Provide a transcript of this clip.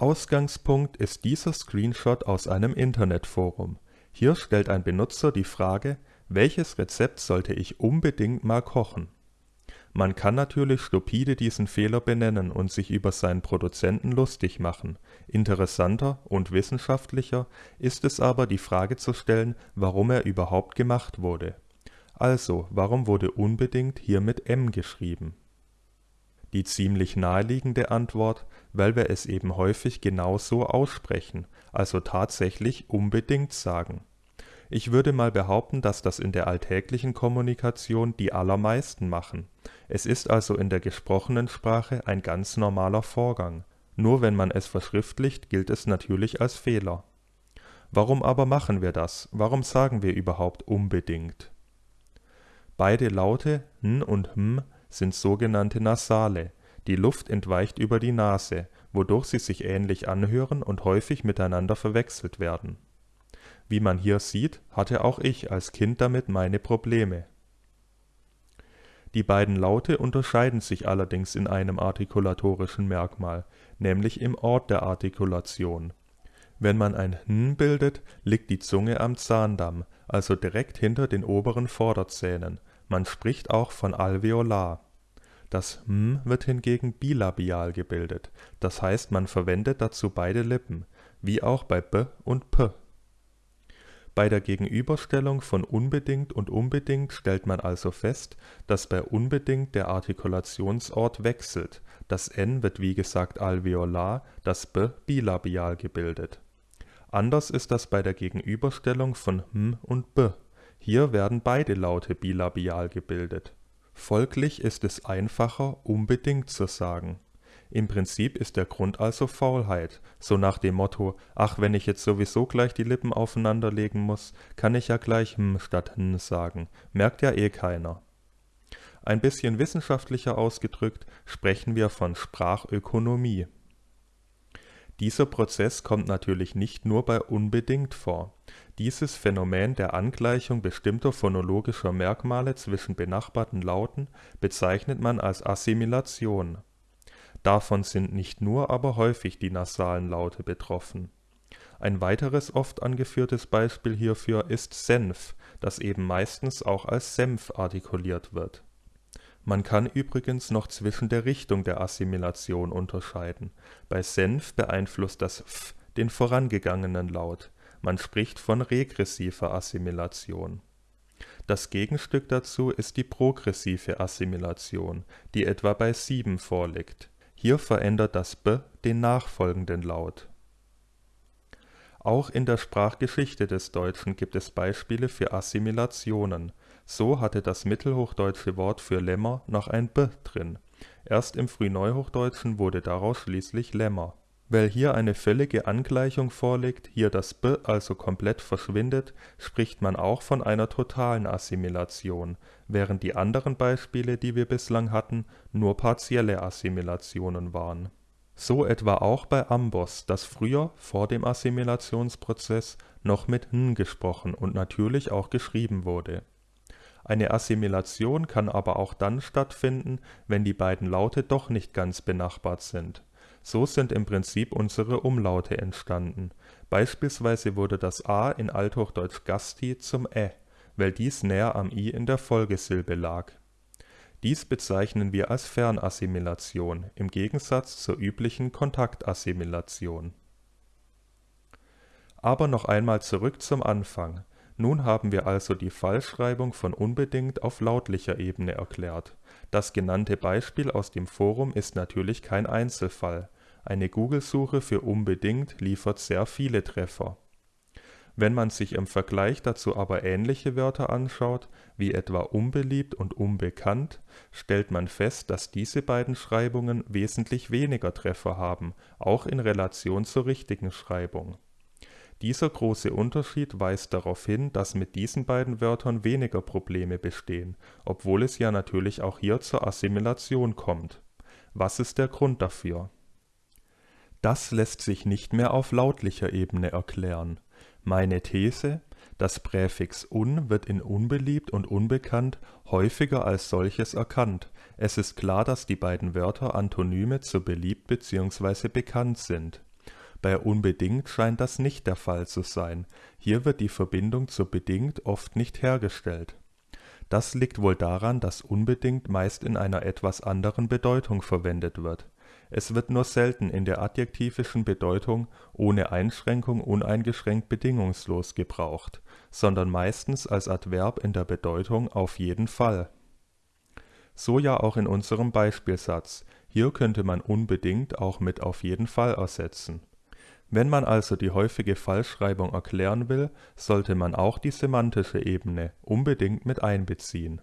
Ausgangspunkt ist dieser Screenshot aus einem Internetforum. Hier stellt ein Benutzer die Frage, welches Rezept sollte ich unbedingt mal kochen? Man kann natürlich stupide diesen Fehler benennen und sich über seinen Produzenten lustig machen. Interessanter und wissenschaftlicher ist es aber die Frage zu stellen, warum er überhaupt gemacht wurde. Also, warum wurde unbedingt hier mit M geschrieben die ziemlich naheliegende Antwort, weil wir es eben häufig genau so aussprechen, also tatsächlich unbedingt sagen. Ich würde mal behaupten, dass das in der alltäglichen Kommunikation die allermeisten machen. Es ist also in der gesprochenen Sprache ein ganz normaler Vorgang. Nur wenn man es verschriftlicht, gilt es natürlich als Fehler. Warum aber machen wir das? Warum sagen wir überhaupt unbedingt? Beide Laute n und m sind sogenannte Nasale, die Luft entweicht über die Nase, wodurch sie sich ähnlich anhören und häufig miteinander verwechselt werden. Wie man hier sieht, hatte auch ich als Kind damit meine Probleme. Die beiden Laute unterscheiden sich allerdings in einem artikulatorischen Merkmal, nämlich im Ort der Artikulation. Wenn man ein n bildet, liegt die Zunge am Zahndamm, also direkt hinter den oberen Vorderzähnen man spricht auch von alveolar. Das m wird hingegen bilabial gebildet, das heißt man verwendet dazu beide Lippen, wie auch bei b und p. Bei der Gegenüberstellung von unbedingt und unbedingt stellt man also fest, dass bei unbedingt der Artikulationsort wechselt, das n wird wie gesagt alveolar, das b bilabial gebildet. Anders ist das bei der Gegenüberstellung von m und b hier werden beide Laute bilabial gebildet. Folglich ist es einfacher, unbedingt zu sagen. Im Prinzip ist der Grund also Faulheit, so nach dem Motto, ach wenn ich jetzt sowieso gleich die Lippen aufeinanderlegen muss, kann ich ja gleich hm statt n sagen, merkt ja eh keiner. Ein bisschen wissenschaftlicher ausgedrückt sprechen wir von Sprachökonomie. Dieser Prozess kommt natürlich nicht nur bei unbedingt vor. Dieses Phänomen der Angleichung bestimmter phonologischer Merkmale zwischen benachbarten Lauten bezeichnet man als Assimilation. Davon sind nicht nur, aber häufig die nasalen Laute betroffen. Ein weiteres oft angeführtes Beispiel hierfür ist Senf, das eben meistens auch als Senf artikuliert wird man kann übrigens noch zwischen der Richtung der Assimilation unterscheiden: Bei Senf beeinflusst das f den vorangegangenen Laut, man spricht von regressiver Assimilation. Das Gegenstück dazu ist die progressive Assimilation, die etwa bei 7 vorliegt. Hier verändert das b den nachfolgenden Laut. Auch in der Sprachgeschichte des Deutschen gibt es Beispiele für Assimilationen so hatte das mittelhochdeutsche Wort für Lämmer noch ein b drin, erst im Frühneuhochdeutschen wurde daraus schließlich Lämmer. Weil hier eine völlige Angleichung vorliegt, hier das b also komplett verschwindet, spricht man auch von einer totalen Assimilation, während die anderen Beispiele, die wir bislang hatten, nur partielle Assimilationen waren. So etwa auch bei Amboss, das früher, vor dem Assimilationsprozess, noch mit n gesprochen und natürlich auch geschrieben wurde eine Assimilation kann aber auch dann stattfinden, wenn die beiden Laute doch nicht ganz benachbart sind. So sind im Prinzip unsere Umlaute entstanden. Beispielsweise wurde das a in althochdeutsch Gasti zum ä, weil dies näher am i in der Folgesilbe lag. Dies bezeichnen wir als Fernassimilation im Gegensatz zur üblichen Kontaktassimilation. Aber noch einmal zurück zum Anfang nun haben wir also die Fallschreibung von unbedingt auf lautlicher Ebene erklärt. Das genannte Beispiel aus dem Forum ist natürlich kein Einzelfall, eine Google-Suche für unbedingt liefert sehr viele Treffer. Wenn man sich im Vergleich dazu aber ähnliche Wörter anschaut, wie etwa unbeliebt und unbekannt, stellt man fest, dass diese beiden Schreibungen wesentlich weniger Treffer haben, auch in Relation zur richtigen Schreibung dieser große Unterschied weist darauf hin, dass mit diesen beiden Wörtern weniger Probleme bestehen, obwohl es ja natürlich auch hier zur Assimilation kommt. Was ist der Grund dafür? Das lässt sich nicht mehr auf lautlicher Ebene erklären. Meine These: Das Präfix un wird in unbeliebt und unbekannt häufiger als solches erkannt. Es ist klar, dass die beiden Wörter Antonyme zu beliebt bzw. bekannt sind Bei unbedingt scheint das nicht der Fall zu sein, hier wird die Verbindung zu bedingt oft nicht hergestellt. Das liegt wohl daran, dass unbedingt meist in einer etwas anderen Bedeutung verwendet wird. Es wird nur selten in der adjektivischen Bedeutung ohne Einschränkung uneingeschränkt bedingungslos gebraucht, sondern meistens als Adverb in der Bedeutung auf jeden Fall. So ja auch in unserem Beispielsatz, hier könnte man unbedingt auch mit auf jeden Fall ersetzen. Wenn man also die häufige Falschschreibung erklären will, sollte man auch die semantische Ebene unbedingt mit einbeziehen